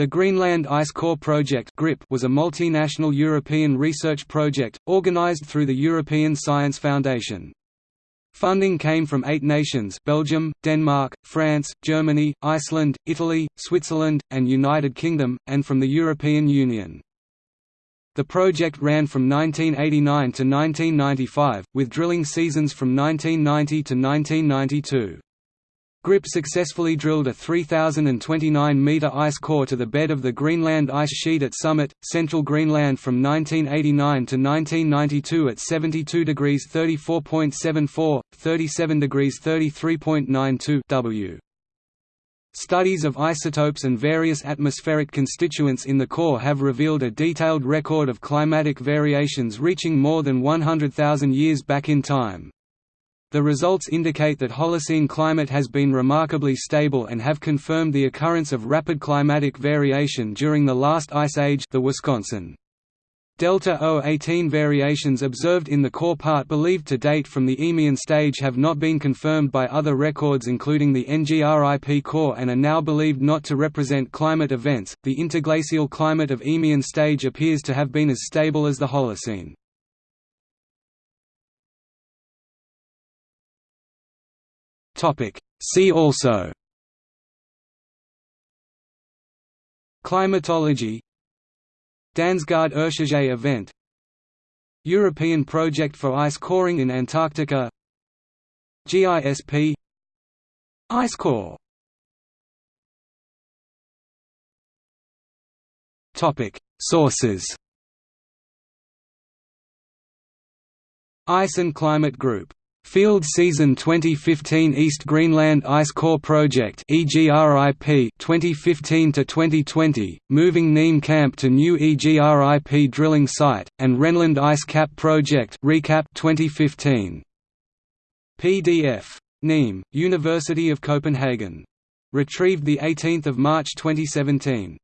The Greenland Ice Core Project was a multinational European research project, organized through the European Science Foundation. Funding came from eight nations Belgium, Denmark, France, Germany, Iceland, Italy, Switzerland, and United Kingdom, and from the European Union. The project ran from 1989 to 1995, with drilling seasons from 1990 to 1992. GRIP successfully drilled a 3,029-metre ice core to the bed of the Greenland ice sheet at Summit, central Greenland from 1989 to 1992 at 72 degrees 34.74, 37 degrees 33.92 W. Studies of isotopes and various atmospheric constituents in the core have revealed a detailed record of climatic variations reaching more than 100,000 years back in time. The results indicate that Holocene climate has been remarkably stable and have confirmed the occurrence of rapid climatic variation during the last ice age the Wisconsin. Delta O18 variations observed in the core part believed to date from the Eemian stage have not been confirmed by other records including the NGRIP core and are now believed not to represent climate events. The interglacial climate of Eemian stage appears to have been as stable as the Holocene. See also Climatology Dansgaard Oeschger event European project for ice coring in Antarctica GISP Ice core Topic. Sources Ice and Climate Group Field Season 2015 East Greenland Ice Core Project EGRIP 2015 to 2020 moving Neem Camp to new EGRIP drilling site and Renland Ice Cap Project recap 2015 PDF Neem University of Copenhagen. Retrieved the 18th of March 2017